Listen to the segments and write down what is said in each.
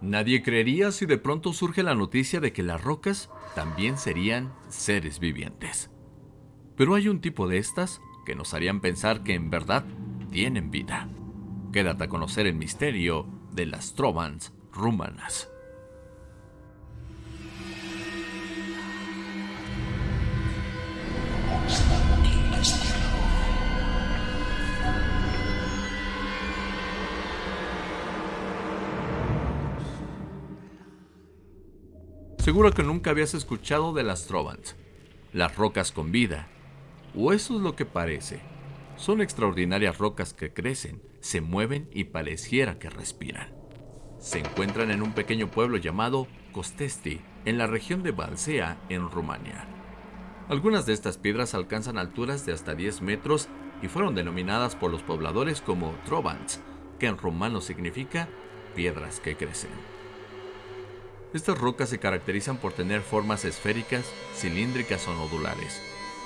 Nadie creería si de pronto surge la noticia de que las rocas también serían seres vivientes. Pero hay un tipo de estas que nos harían pensar que en verdad tienen vida. Quédate a conocer el misterio de las trovans rumanas. Seguro que nunca habías escuchado de las Trovans, las rocas con vida, o eso es lo que parece. Son extraordinarias rocas que crecen, se mueven y pareciera que respiran. Se encuentran en un pequeño pueblo llamado Costesti, en la región de Balsea, en Rumania. Algunas de estas piedras alcanzan alturas de hasta 10 metros y fueron denominadas por los pobladores como Trovans, que en rumano significa piedras que crecen. Estas rocas se caracterizan por tener formas esféricas, cilíndricas o nodulares,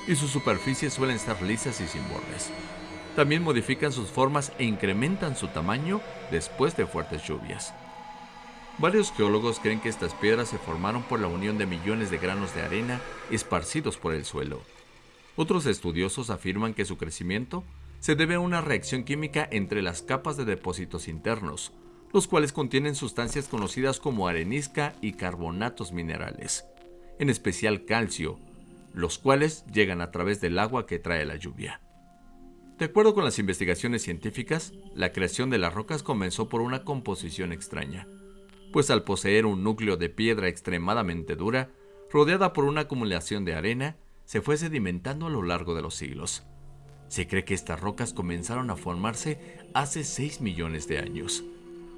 y sus superficies suelen estar lisas y sin bordes. También modifican sus formas e incrementan su tamaño después de fuertes lluvias. Varios geólogos creen que estas piedras se formaron por la unión de millones de granos de arena esparcidos por el suelo. Otros estudiosos afirman que su crecimiento se debe a una reacción química entre las capas de depósitos internos, los cuales contienen sustancias conocidas como arenisca y carbonatos minerales, en especial calcio, los cuales llegan a través del agua que trae la lluvia. De acuerdo con las investigaciones científicas, la creación de las rocas comenzó por una composición extraña, pues al poseer un núcleo de piedra extremadamente dura, rodeada por una acumulación de arena, se fue sedimentando a lo largo de los siglos. Se cree que estas rocas comenzaron a formarse hace 6 millones de años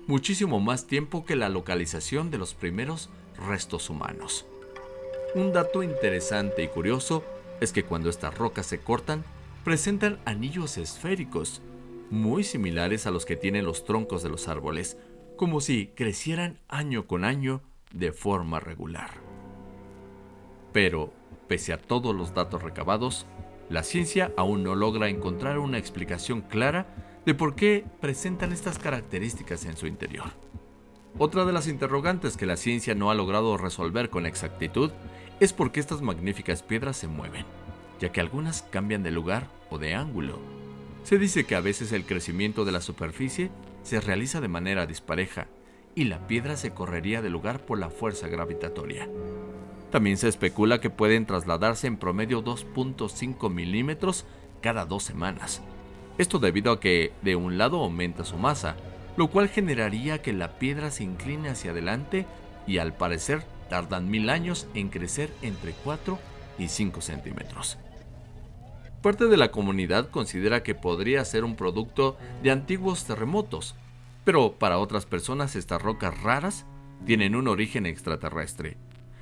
muchísimo más tiempo que la localización de los primeros restos humanos. Un dato interesante y curioso es que cuando estas rocas se cortan, presentan anillos esféricos, muy similares a los que tienen los troncos de los árboles, como si crecieran año con año de forma regular. Pero, pese a todos los datos recabados, la ciencia aún no logra encontrar una explicación clara de por qué presentan estas características en su interior. Otra de las interrogantes que la ciencia no ha logrado resolver con exactitud es por qué estas magníficas piedras se mueven, ya que algunas cambian de lugar o de ángulo. Se dice que a veces el crecimiento de la superficie se realiza de manera dispareja y la piedra se correría de lugar por la fuerza gravitatoria. También se especula que pueden trasladarse en promedio 2.5 milímetros cada dos semanas, esto debido a que de un lado aumenta su masa, lo cual generaría que la piedra se incline hacia adelante y al parecer tardan mil años en crecer entre 4 y 5 centímetros. Parte de la comunidad considera que podría ser un producto de antiguos terremotos, pero para otras personas estas rocas raras tienen un origen extraterrestre,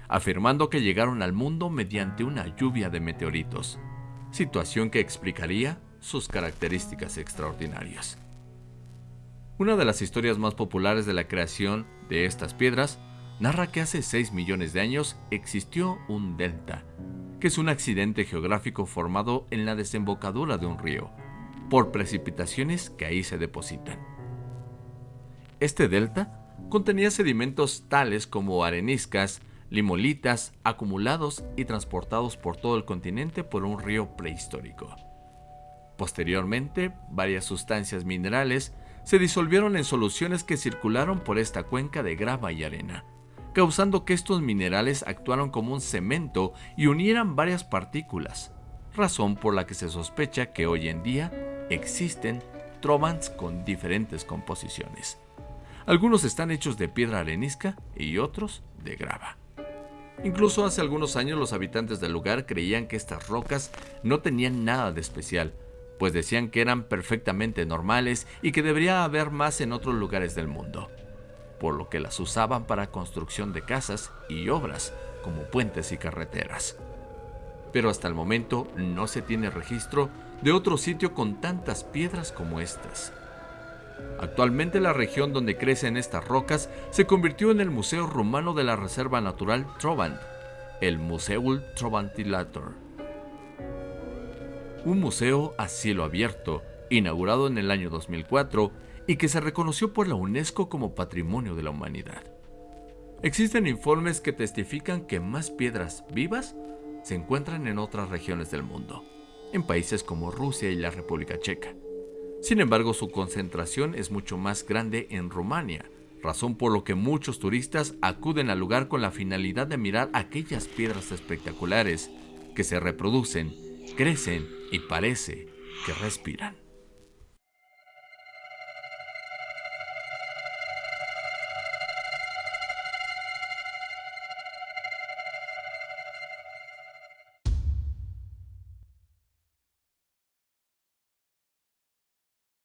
afirmando que llegaron al mundo mediante una lluvia de meteoritos, situación que explicaría sus características extraordinarias. Una de las historias más populares de la creación de estas piedras narra que hace 6 millones de años existió un delta, que es un accidente geográfico formado en la desembocadura de un río, por precipitaciones que ahí se depositan. Este delta contenía sedimentos tales como areniscas, limolitas, acumulados y transportados por todo el continente por un río prehistórico. Posteriormente, varias sustancias minerales se disolvieron en soluciones que circularon por esta cuenca de grava y arena, causando que estos minerales actuaran como un cemento y unieran varias partículas, razón por la que se sospecha que hoy en día existen trovans con diferentes composiciones. Algunos están hechos de piedra arenisca y otros de grava. Incluso hace algunos años los habitantes del lugar creían que estas rocas no tenían nada de especial, pues decían que eran perfectamente normales y que debería haber más en otros lugares del mundo, por lo que las usaban para construcción de casas y obras como puentes y carreteras. Pero hasta el momento no se tiene registro de otro sitio con tantas piedras como estas. Actualmente la región donde crecen estas rocas se convirtió en el Museo Rumano de la Reserva Natural Trovant, el Museul Trovantilator un museo a cielo abierto, inaugurado en el año 2004 y que se reconoció por la UNESCO como Patrimonio de la Humanidad. Existen informes que testifican que más piedras vivas se encuentran en otras regiones del mundo, en países como Rusia y la República Checa. Sin embargo, su concentración es mucho más grande en Rumania, razón por lo que muchos turistas acuden al lugar con la finalidad de mirar aquellas piedras espectaculares que se reproducen, crecen y parece que respiran.